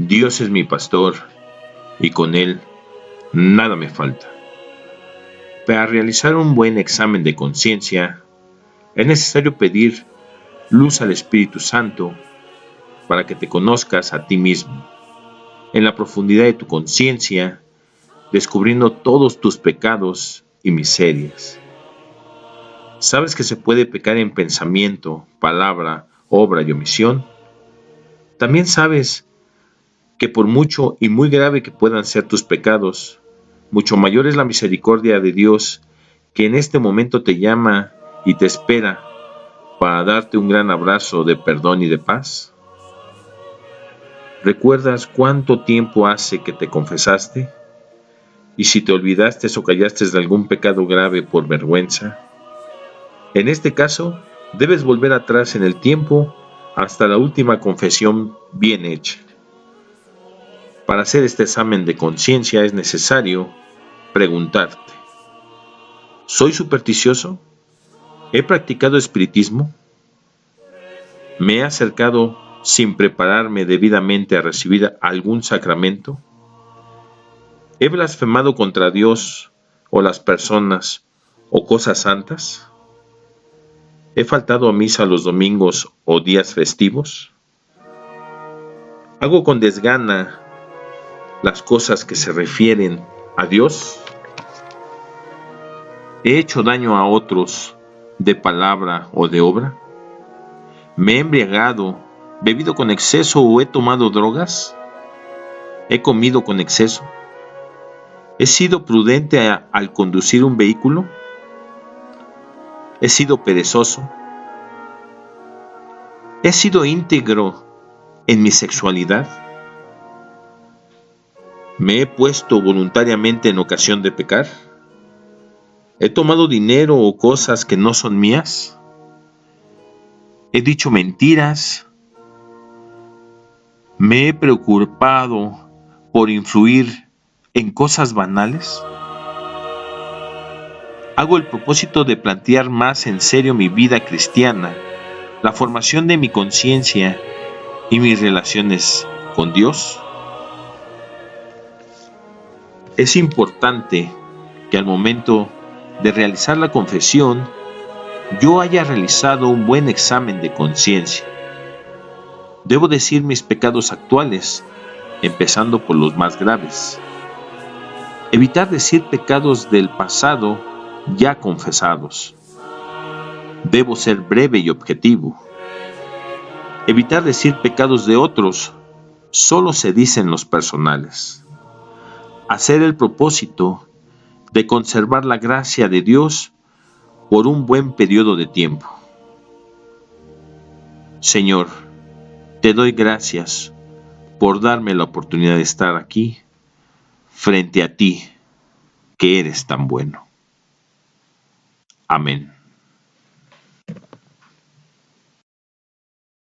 Dios es mi pastor y con Él nada me falta. Para realizar un buen examen de conciencia, es necesario pedir luz al Espíritu Santo para que te conozcas a ti mismo, en la profundidad de tu conciencia, descubriendo todos tus pecados y miserias. ¿Sabes que se puede pecar en pensamiento, palabra, obra y omisión? También sabes que por mucho y muy grave que puedan ser tus pecados, mucho mayor es la misericordia de Dios que en este momento te llama y te espera para darte un gran abrazo de perdón y de paz. ¿Recuerdas cuánto tiempo hace que te confesaste? Y si te olvidaste o callaste de algún pecado grave por vergüenza, en este caso debes volver atrás en el tiempo hasta la última confesión bien hecha. Para hacer este examen de conciencia es necesario preguntarte, ¿soy supersticioso? ¿He practicado espiritismo? ¿Me he acercado sin prepararme debidamente a recibir algún sacramento? ¿He blasfemado contra Dios o las personas o cosas santas? ¿He faltado a misa los domingos o días festivos? ¿Hago con desgana las cosas que se refieren a Dios? ¿He hecho daño a otros de palabra o de obra? ¿Me he embriagado, bebido con exceso o he tomado drogas? ¿He comido con exceso? ¿He sido prudente al conducir un vehículo? ¿He sido perezoso? ¿He sido íntegro en mi sexualidad? ¿Me he puesto voluntariamente en ocasión de pecar? ¿He tomado dinero o cosas que no son mías? ¿He dicho mentiras? ¿Me he preocupado por influir en cosas banales? Hago el propósito de plantear más en serio mi vida cristiana, la formación de mi conciencia y mis relaciones con Dios. Es importante que al momento de realizar la confesión yo haya realizado un buen examen de conciencia. Debo decir mis pecados actuales, empezando por los más graves. Evitar decir pecados del pasado ya confesados. Debo ser breve y objetivo. Evitar decir pecados de otros, solo se dicen los personales hacer el propósito de conservar la gracia de Dios por un buen periodo de tiempo. Señor, te doy gracias por darme la oportunidad de estar aquí frente a ti, que eres tan bueno. Amén.